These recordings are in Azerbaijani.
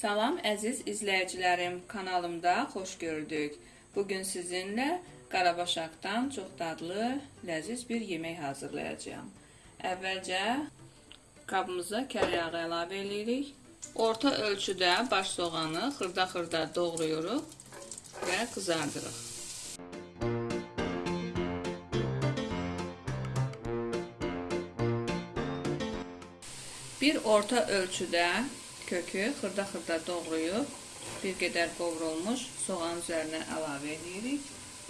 Salam əziz izləyicilərim, kanalımda xoş gördük. Bugün sizinlə qarabaşaqdan çox dadlı, ləziz bir yemək hazırlayacağam. Əvvəlcə qabımıza kər yağı əlavə edirik. Orta ölçüdə baş soğanı xırda-xırda doğrayırıq və qızardırıq. Bir orta ölçüdə kökü xırda-xırda doğrayıb bir qədər qovrulmuş soğan üzərinə əlavə edirik.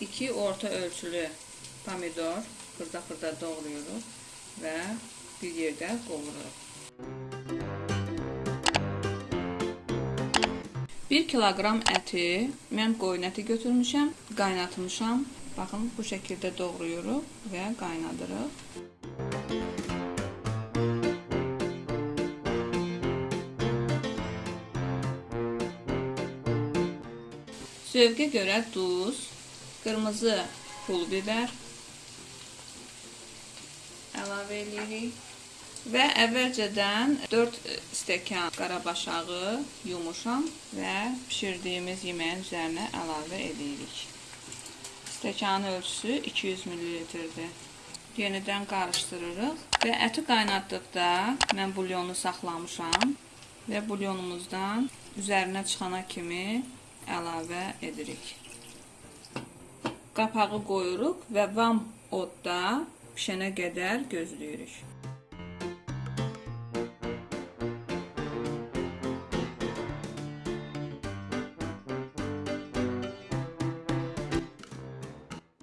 2 orta ölçülü pomidor xırda-xırda doğrayırıq və bir yerdə qovururuq. 1 kiloqram əti mən qoyun əti götürmüşəm, qaynatmışam. Baxın, bu şəkildə doğrayırıq və qaynadırıq. Zövqə görə duz, qırmızı pul biber əlavə edirik və əvvəlcədən 4 stəkan qarabaşağı yumuşam və bişirdiyimiz yeməyin üzərinə əlavə edirik. Stəkanın ölçüsü 200 ml-dir. Yenidən qarışdırırıq və əti qaynatdıqda mən bulyonu saxlamışam və bulyonumuzdan üzərinə çıxana kimi əlavə edirik. Qapağı qoyuruq və vam odda pişənə qədər gözləyirik.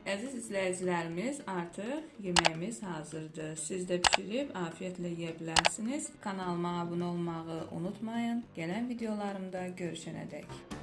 Əziz izləyicilərimiz, artıq yeməyimiz hazırdır. Siz də bişirib afiyetlə yeyə bilərsiniz. Kanalıma abunə olmağı unutmayın. Gələn videolarımda görüşənədək.